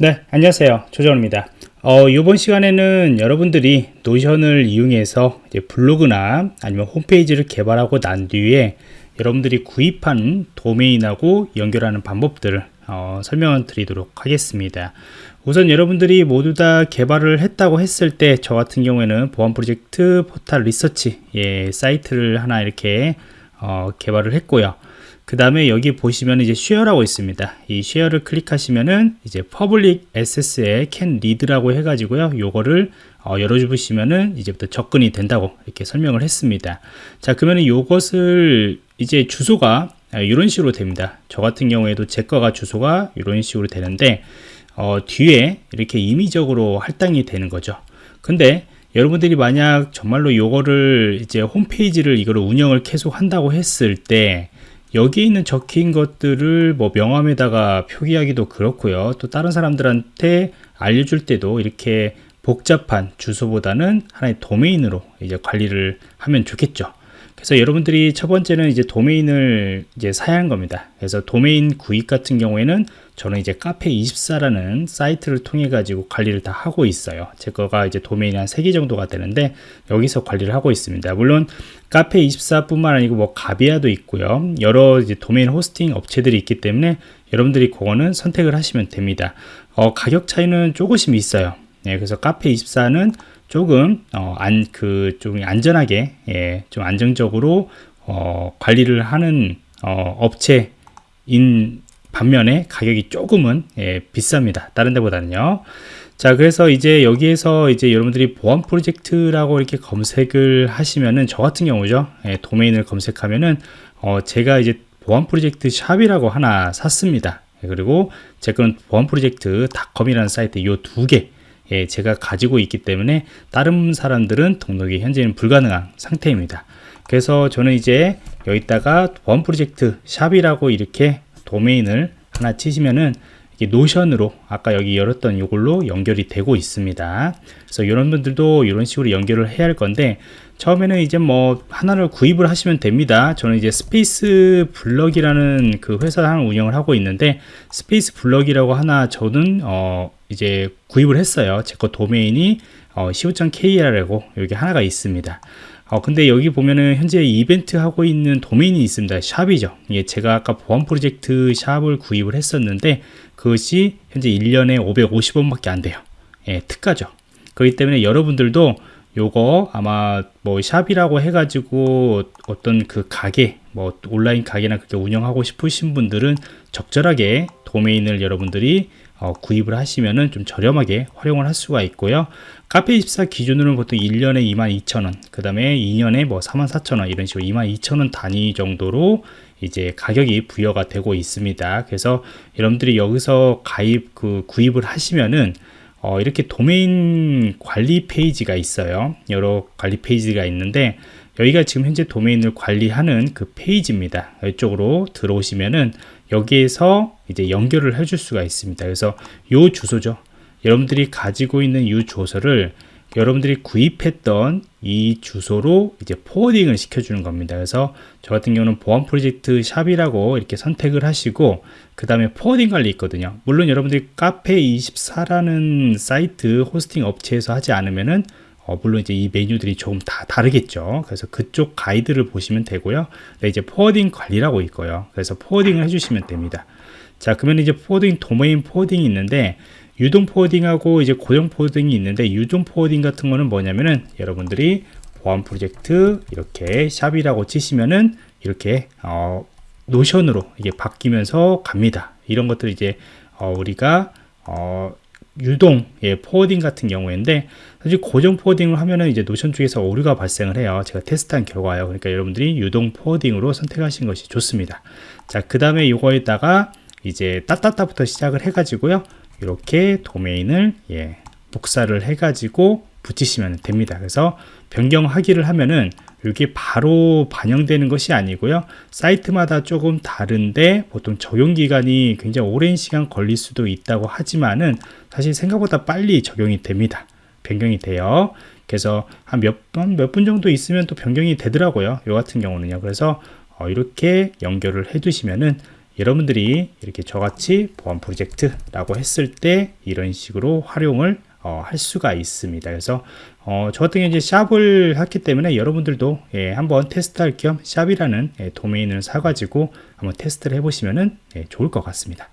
네 안녕하세요. 조정입니다. 어, 이번 시간에는 여러분들이 노션을 이용해서 블로그나 아니면 홈페이지를 개발하고 난 뒤에 여러분들이 구입한 도메인하고 연결하는 방법들을 어, 설명을 드리도록 하겠습니다. 우선 여러분들이 모두 다 개발을 했다고 했을 때 저 같은 경우에는 보안 프로젝트 포탈 리서치 예, 사이트를 하나 이렇게 어, 개발을 했고요 그 다음에 여기 보시면 이제 Share라고 있습니다. 이 Share를 클릭하시면은 이제 퍼블릭 SS에 캔 리드라고 해가지고요. 요거를 어, 열어주시면은 이제부터 접근이 된다고 이렇게 설명을 했습니다. 자 그러면은 요것을 이제 주소가 이런 식으로 됩니다. 저 같은 경우에도 제 거가 주소가 이런 식으로 되는데 어, 뒤에 이렇게 임의적으로 할당이 되는 거죠. 근데 여러분들이 만약 정말로 요거를 이제 홈페이지를 이거를 운영을 계속 한다고 했을 때 여기 있는 적힌 것들을 뭐 명함에다가 표기하기도 그렇고요. 또 다른 사람들한테 알려줄 때도 이렇게 복잡한 주소보다는 하나의 도메인으로 이제 관리를 하면 좋겠죠 그래서 여러분들이 첫 번째는 이제 도메인을 이제 사야 하는 겁니다. 그래서 도메인 구입 같은 경우에는 저는 이제 카페24라는 사이트를 통해 가지고 관리를 다 하고 있어요. 제 거가 이제 도메인이 한 3개 정도가 되는데 여기서 관리를 하고 있습니다. 물론 카페24 뿐만 아니고 뭐 가비아도 있고요. 여러 이제 도메인 호스팅 업체들이 있기 때문에 여러분들이 그거는 선택을 하시면 됩니다. 어, 가격 차이는 조금씩 있어요. 네, 그래서 카페24는 조금 어, 안, 그, 좀 안전하게 예, 좀 안정적으로 어, 관리를 하는 어, 업체인 반면에 가격이 조금은 예, 비쌉니다. 다른 데보다는요. 자, 그래서 이제 여기에서 이제 여러분들이 보안 프로젝트라고 이렇게 검색을 하시면은 저 같은 경우죠. 예, 도메인을 검색하면은 어, 제가 이제 보안 프로젝트 shop이라고 하나 샀습니다. 예, 그리고 제 거는 보안 프로젝트 닷컴이라는 사이트 이 두 개. 예, 제가 가지고 있기 때문에 다른 사람들은 등록이 현재는 불가능한 상태입니다. 그래서 저는 이제 여기다가 보안 프로젝트 shop이라고 이렇게 도메인을 하나 치시면은 Notion으로 아까 여기 열었던 이걸로 연결이 되고 있습니다. 그래서 이런 분들도 이런 식으로 연결을 해야 할 건데 처음에는 이제 뭐 하나를 구입을 하시면 됩니다. 저는 이제 Space Block이라는 그 회사 하나 운영을 하고 있는데 Space Block이라고 하나 저는 어 이제 구입을 했어요. 제 거 도메인이 어, co.kr이라고 여기 하나가 있습니다 어, 근데 여기 보면은 현재 이벤트 하고 있는 도메인이 있습니다. shop이죠. 예, 제가 아까 보안 프로젝트 shop을 구입을 했었는데 그것이 현재 1년에 550원 밖에 안 돼요. 예, 특가죠. 그렇기 때문에 여러분들도 요거 아마 뭐 샵이라고 해가지고 어떤 그 가게 뭐 온라인 가게나 그렇게 운영하고 싶으신 분들은 적절하게 도메인을 여러분들이 어, 구입을 하시면은 좀 저렴하게 활용을 할 수가 있고요. 카페24 기준으로는 보통 1년에 22,000원, 그 다음에 2년에 뭐 44,000원 이런 식으로 22,000원 단위 정도로 이제 가격이 부여가 되고 있습니다. 그래서 여러분들이 여기서 가입 그 구입을 하시면은 어, 이렇게 도메인 관리 페이지가 있어요. 여러 관리 페이지가 있는데 여기가 지금 현재 도메인을 관리하는 그 페이지입니다. 이쪽으로 들어오시면은 여기에서 이제 연결을 해줄 수가 있습니다. 그래서 요 주소죠. 여러분들이 가지고 있는 이 주소를 여러분들이 구입했던 이 주소로 이제 포워딩을 시켜주는 겁니다. 그래서 저 같은 경우는 보안 프로젝트 shop이라고 이렇게 선택을 하시고 그 다음에 forwarding 관리 있거든요. 물론 여러분들이 카페24라는 사이트 호스팅 업체에서 하지 않으면은 어, 물론 이제 이 메뉴들이 조금 다 다르겠죠. 그래서 그쪽 가이드를 보시면 되고요. 네, 이제 forwarding 관리라고 있고요. 그래서 forwarding을 해주시면 됩니다. 자, 그러면 이제 forwarding 도메인 forwarding이 있는데 유동 forwarding하고 이제 고정 forwarding이 있는데 유동 forwarding 같은 거는 뭐냐면은 여러분들이 보안 프로젝트 이렇게 shop이라고 치시면은 이렇게 어, Notion으로 이게 바뀌면서 갑니다. 이런 것들 이제 어, 우리가 어, 유동 예, forwarding 같은 경우인데 사실 고정 forwarding을 하면은 이제 Notion 쪽에서 오류가 발생을 해요. 제가 테스트한 결과요. 그러니까 여러분들이 유동 forwarding으로 선택하신 것이 좋습니다. 자, 그 다음에 이거에다가 이제 따따따부터 시작을 해 가지고요. 이렇게 도메인을 예, 복사를 해 가지고 붙이시면 됩니다. 그래서 변경하기를 하면은 이게 바로 반영되는 것이 아니고요. 사이트마다 조금 다른데 보통 적용 기간이 굉장히 오랜 시간 걸릴 수도 있다고 하지만은 사실 생각보다 빨리 적용이 됩니다. 변경이 돼요. 그래서 한 몇 번, 몇 분 정도 있으면 또 변경이 되더라고요. 요 같은 경우는요. 그래서 어, 이렇게 연결을 해 두시면은 여러분들이 이렇게 저같이 보안 프로젝트라고 했을 때 이런 식으로 활용을 어, 할 수가 있습니다. 그래서 어, 저 같은 경우 이제 샵을 했기 때문에 여러분들도 예, 한번 테스트할 겸 샵이라는 예, 도메인을 사가지고 한번 테스트를 해보시면 예, 좋을 것 같습니다.